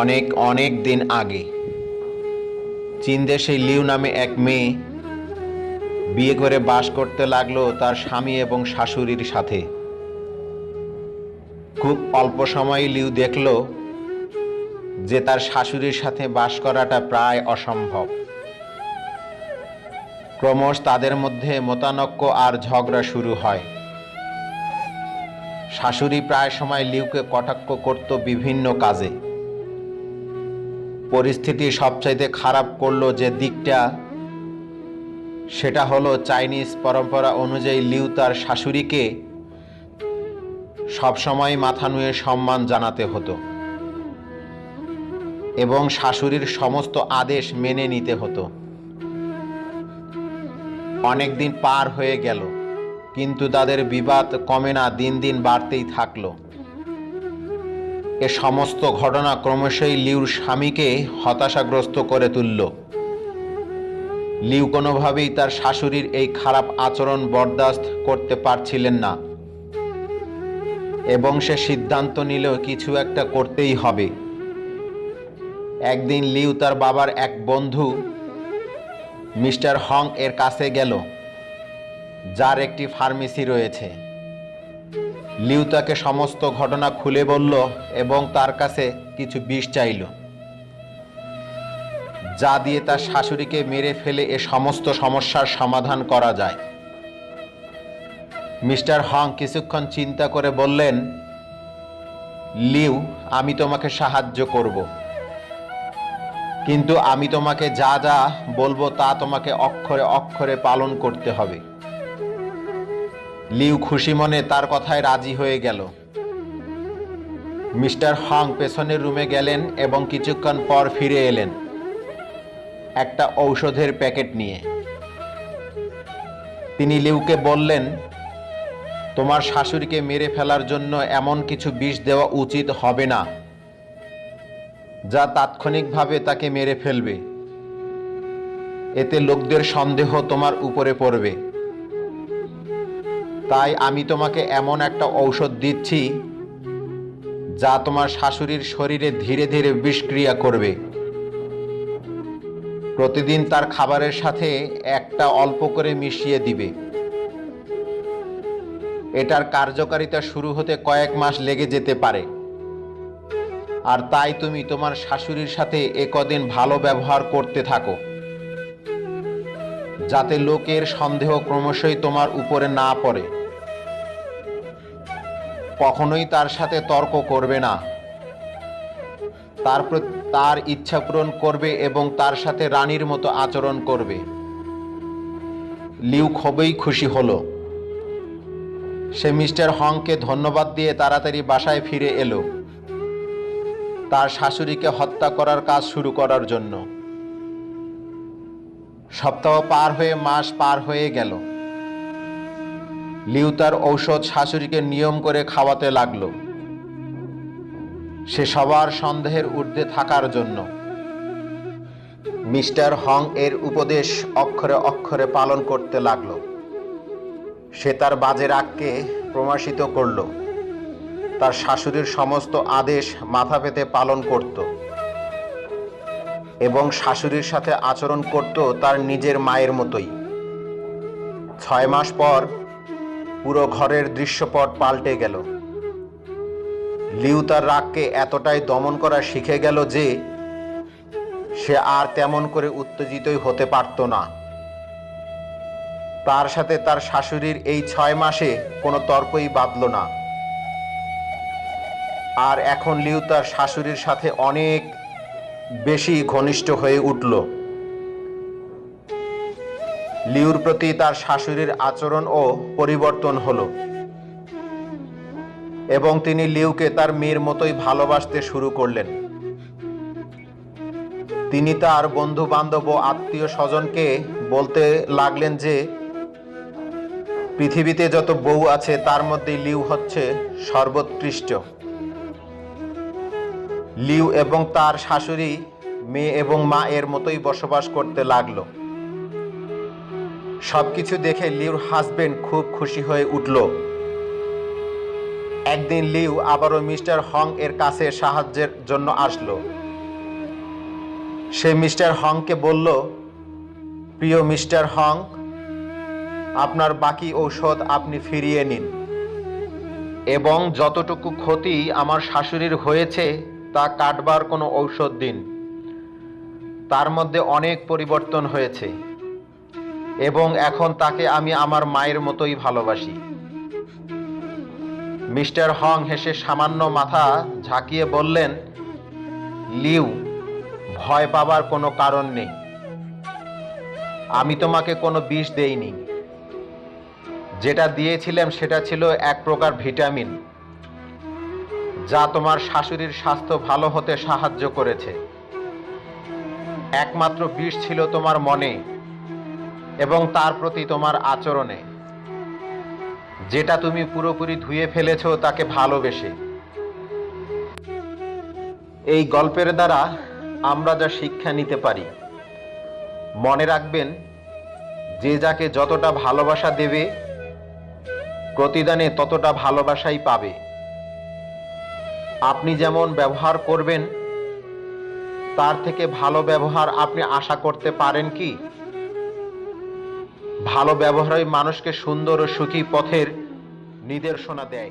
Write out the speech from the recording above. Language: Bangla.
অনেক অনেক দিন আগে। চীন দেশে লিউ নামে এক মেয়ে বিয়ে করে বাস করতে লাগল তার স্বামী এবং শাশুড়ির সাথে। খুব অল্প সময়ে লিউ দেখল যে তার শাশুড়ির সাথে বাস করাটা প্রায় অসম্ভব। ক্রমশ তাদের মধ্যে মতানক্য আর ঝগড়া শুরু হয়। শাশুড়ি প্রায় সময় লিউকে কটাক্ষ করত বিভিন্ন কাজে। পরিস্থিতি সবচাইতে খারাপ করল যে দিকটা, সেটা হলো চাইনিজ পরম্পরা অনুযায়ী লিউ তার শাশুড়িকে সবসময় মাথা নুয়ে সম্মান জানাতে হতো এবং শাশুড়ির সমস্ত আদেশ মেনে নিতে হতো। অনেক দিন পার হয়ে গেল, কিন্তু তাদের বিবাদ কমে না, দিন দিন বাড়তেই থাকল। এ সমস্ত ঘটনা ক্রমশই লিউর স্বামীকে হতাশাগ্রস্ত করে তুলল। লিউ কোনোভাবেই তার শাশুড়ির এই খারাপ আচরণ বরদাস্ত করতে পারছিলেন না। এবং সে সিদ্ধান্ত নিল কিছু একটা করতেই হবে। একদিন লিউ তার বাবার এক বন্ধু, মিস্টার হং এর কাছে গেল, যার একটি ফার্মেসি রয়েছে। লিউ তাকে সমস্ত ঘটনা খুলে বলল এবং তার কাছে কিছু বিষ চাইল। যা দিয়ে তার শাশুড়িকে মেরে ফেলে এ সমস্ত সমস্যার সমাধান করা যায়। মিস্টার হং কিছুক্ষণ চিন্তা করে বললেন, লিউ, আমি তোমাকে সাহায্য করব। কিন্তু আমি তোমাকে যা যা বলব তা তোমাকে অক্ষরে অক্ষরে পালন করতে হবে। লিউ খুশি মনে তার কথায় রাজি হয়ে গেল। মিস্টার হং পেছনের রুমে গেলেন এবং কিছুক্ষণ পর ফিরে এলেন। একটা ঔষধের প্যাকেট নিয়ে। তিনি লিউকে বললেন, তোমার শাশুড়িকে মেরে ফেলার জন্য এমন কিছু বিষ দেওয়া উচিত হবে না, যা তাৎক্ষণিকভাবে তাকে মেরে ফেলবে। এতে লোকদের সন্দেহ তোমার উপরে পড়বে। তাই আমি তোমাকে এমন একটা ঔষধ দিচ্ছি যা তোমার শাশুড়ির শরীরে ধীরে ধীরে বিষক্রিয়া করবে। প্রতিদিন তার খাবারের সাথে একটা অল্প করে মিশিয়ে দিবে। এটার কার্যকারিতা শুরু হতে কয়েক মাস লেগে যেতে পারে। আর তাই তুমি তোমার শাশুড়ির সাথে একদিন ভালো ব্যবহার করতে থাকো। যাতে লোকের সন্দেহ ক্রমশই তোমার উপরে না পড়ে। কখনোই তার সাথে তর্ক করবে না। তার তার ইচ্ছা পূরণ করবে এবং তার সাথে রানীর মতো আচরণ করবে। লিউ খুবই খুশি হলো। সে মিস্টার হংকে ধন্যবাদ দিয়ে তাড়াতাড়ি বাসায় ফিরে এলো। তার শাশুড়িকে হত্যা করার কাজ শুরু করার জন্য। সপ্তাহ পার হয়ে মাস পার হয়ে গেল। লিউ তার ঔষধ শাশুড়িকে নিয়ম করে খাওয়াতে লাগল। সে সবার সন্দেহের ঊর্ধ্বে থাকার জন্য মিস্টার হং এর উপদেশ অক্ষরে অক্ষরে পালন করতে লাগল। সে তার বাজে রাগকে প্রমাশিত করল। তার শাশুড়ির সমস্ত আদেশ মাথা পেতে পালন করত। এবং শাশুড়ির সাথে আচরণ করত তার নিজের মায়ের মতোই। ছয় মাস পর পুরো ঘরের দৃশ্যপট পাল্টে গেল। লিউ তার রাগকে এতটাই দমন করা শিখে গেল যে সে আর তেমন করে উত্তেজিতই হতে পারত না। তার সাথে তার শাশুড়ির এই ছয় মাসে কোনো তর্কই বাঁধল না। আর এখন লিউ তার শাশুড়ির সাথে অনেক বেশি ঘনিষ্ঠ হয়ে উঠল। লিউর প্রতি তার শাশুড়ির আচরণ ও পরিবর্তন হলো। এবং তিনি লিউকে তার মেয়ের মতোই ভালোবাসতে শুরু করলেন। তিনি তার বন্ধু বান্ধব ও আত্মীয় স্বজনকে বলতে লাগলেন যে, পৃথিবীতে যত বউ আছে তার মধ্যে লিউ হচ্ছে সর্বোৎকৃষ্ট। লিউ এবং তার শাশুড়ি, মেয়ে এবং মা এর মতোই বসবাস করতে লাগল। সবকিছু দেখে লিউর হাজবেন্ড খুব খুশি হয়ে উঠল। একদিন লিউ আবারও মিস্টার হং এর কাছে সাহায্যের জন্য আসলো। সে মিস্টার হংকে বলল, প্রিয় মিস্টার হং, আপনার বাকি ঔষধ আপনি ফিরিয়ে নিন এবং যতটুকু ক্ষতি আমার শাশুড়ির হয়েছে তা কাটবার কোনো ঔষধ দিন। তার মধ্যে অনেক পরিবর্তন হয়েছে। এবং এখন তাকে আমি আমার মায়ের মতোই ভালোবাসি। মিস্টার হং হেসে সামান্য মাথা ঝাঁকিয়ে বললেন, লিউ, ভয় পাবার কোনো কারণ নেই। আমি তোমাকে কোনো বিষ দেইনি। যেটা দিয়েছিলাম সেটা ছিল এক প্রকার ভিটামিন। যা তোমার শাশুড়ির স্বাস্থ্য ভালো হতে সাহায্য করেছে। একমাত্র বিষ ছিল তোমার মনে এবং তার প্রতি তোমার আচরণে। যেটা তুমি পুরোপুরি ধুয়ে ফেলেছো তাকে ভালোবেসে। এই গল্পের দ্বারা আমরা যা শিক্ষা নিতে পারি, মনে রাখবেন, যে যাকে যতটা ভালোবাসা দেবে, প্রতিদানে ততটা ভালোবাসাই পাবে। আপনি যেমন ব্যবহার করবেন, তার থেকে ভালো ব্যবহার আপনি আশা করতে পারেন কি? ভালো ব্যবহারই মানুষকে সুন্দর ও সুখী পথের নির্দেশনা দেয়।